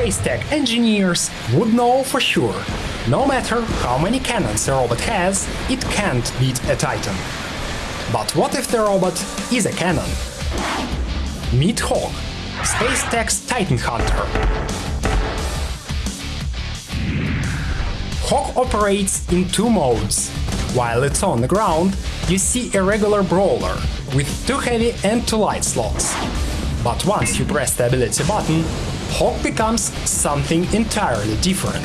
Space Tech engineers would know for sure. No matter how many cannons a robot has, it can't beat a Titan. But what if the robot is a cannon? Meet Hawk, Space Tech's Titan Hunter. Hawk operates in two modes. While it's on the ground, you see a regular brawler with two heavy and two light slots. But once you press the ability button, Hawk becomes something entirely different.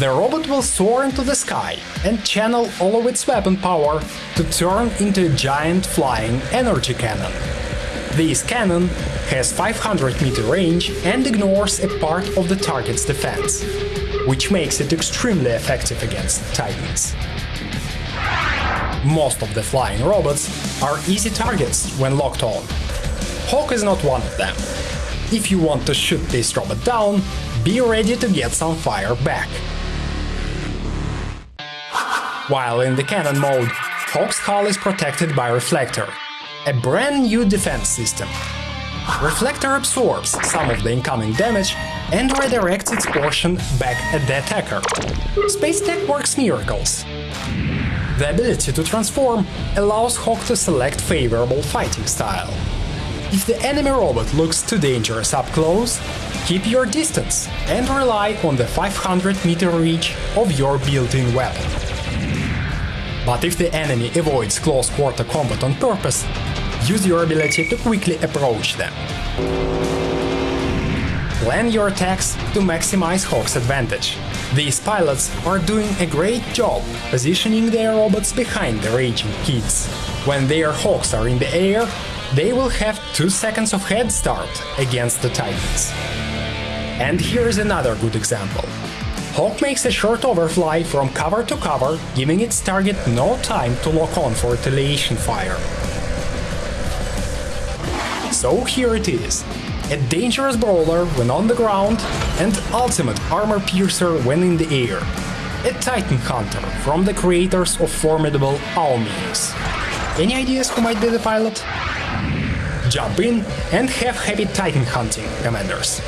The robot will soar into the sky and channel all of its weapon power to turn into a giant flying energy cannon. This cannon has 500 meter range and ignores a part of the target's defense, which makes it extremely effective against Titans. Most of the flying robots are easy targets when locked on. Hawk is not one of them. If you want to shoot this robot down, be ready to get some fire back. While in the cannon mode, Hawk's hull is protected by Reflector, a brand new defense system. Reflector absorbs some of the incoming damage and redirects its portion back at the attacker. Space Tech works miracles. The ability to transform allows Hawk to select favorable fighting style. If the enemy robot looks too dangerous up close, keep your distance and rely on the 500 meter reach of your built-in weapon. But if the enemy avoids close quarter combat on purpose, use your ability to quickly approach them. Plan your attacks to maximize Hawk's advantage. These pilots are doing a great job positioning their robots behind the raging kids. When their Hawks are in the air, they will have 2 seconds of head start against the Titans. And here's another good example. Hawk makes a short overfly from cover to cover, giving its target no time to lock on for retaliation fire. So here it is. A dangerous brawler when on the ground and ultimate armor piercer when in the air. A Titan Hunter from the creators of formidable Ao Mings. Any ideas who might be the pilot? Jump in and have happy Titan hunting, commanders!